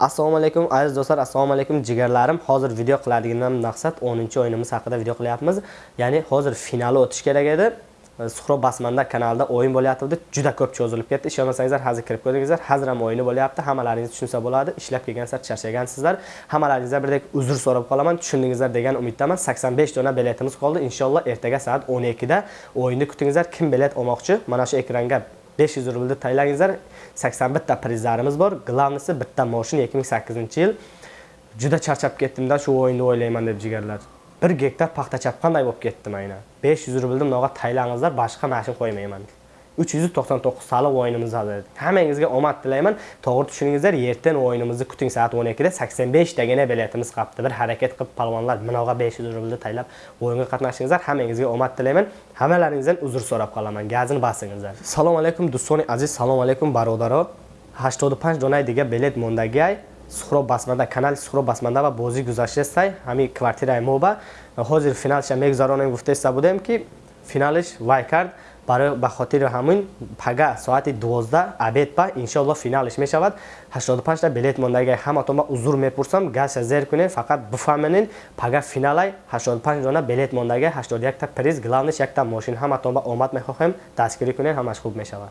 assalomu alaykum aziz do'stlar assalomu alaykum jigarlarim. Hozir video qiladiganimdan maqsad 10 o'yinimiz haqida video qilyapmiz. Ya'ni hozir finali o'tish kerak edi. E, Suhrob basmanda kanalida o'yin bo'lyapti. Juda ko'p cho'zilib ketdi. Ishonmasangizlar hozir kirib ko'ringizlar. Hozir ham o'yini bo'lyapti. Hammalaringiz tushunsa bo'ladi. Ishlab kelgansizlar charchagansizlar. Hammalaringizdan birdek uzr so'rab qolaman. Tushundingizlar degan umiddaman. 85 dona biletimiz qoldi. Inshaalloh ertaga soat 12 da o'yinni kutingizlar. Kim bilet olmoqchi? Mana shu ekranga 500 rublda taylangizlar 81 ta prizlarimiz bor. Glavnisi bitta moshin 2008 yil. Juda charchab ketdimda shu o'yinni o'ylayman deb jigarlar. 1 gektar paxta chap qanday bo'lib ketdim aynan? 500 rublni bunaqa taylangizlar boshqa mashin qo'ymayman. 399 saliq o'yinimizda. hammangizga omad tilayman. To'g'ri tushuningizlar ertan o'yinimizni kuting soat 12 da 85 dagina biletimiz qapti. bir harakat qilib palvonlar bunaqa 500 rublni taylab o'yinga qatnashingizlar. Hammangizga omad tilayman. Hammalaringizdan uzr so'rab qolaman. Gazini basingizlar assalomu alaykum do'stoni aziz assalomu alaykum barodaro 85 dona degan bilet mondagay suhrob басманда канали суҳроб басманда ва бозӣ гузаштастай ҳамин квартираи мо ба ҳозир финалша мегузаронем гуфтаиста будем ки финалиш вай кард. Ба хотири ҳамин пага соати 12 абед ба иншоалло финалиш мешавад. 85 та билет мондаги ҳаматон ба узур мепурсам. Газша зер кунед фақат бифаҳменин пага финалай 85 дона билет мондаги 81 та приз главниш якта мошин. Ҳаматон ба омад мехоҳем дастгирӣ кунед ҳамаш хуб мешавад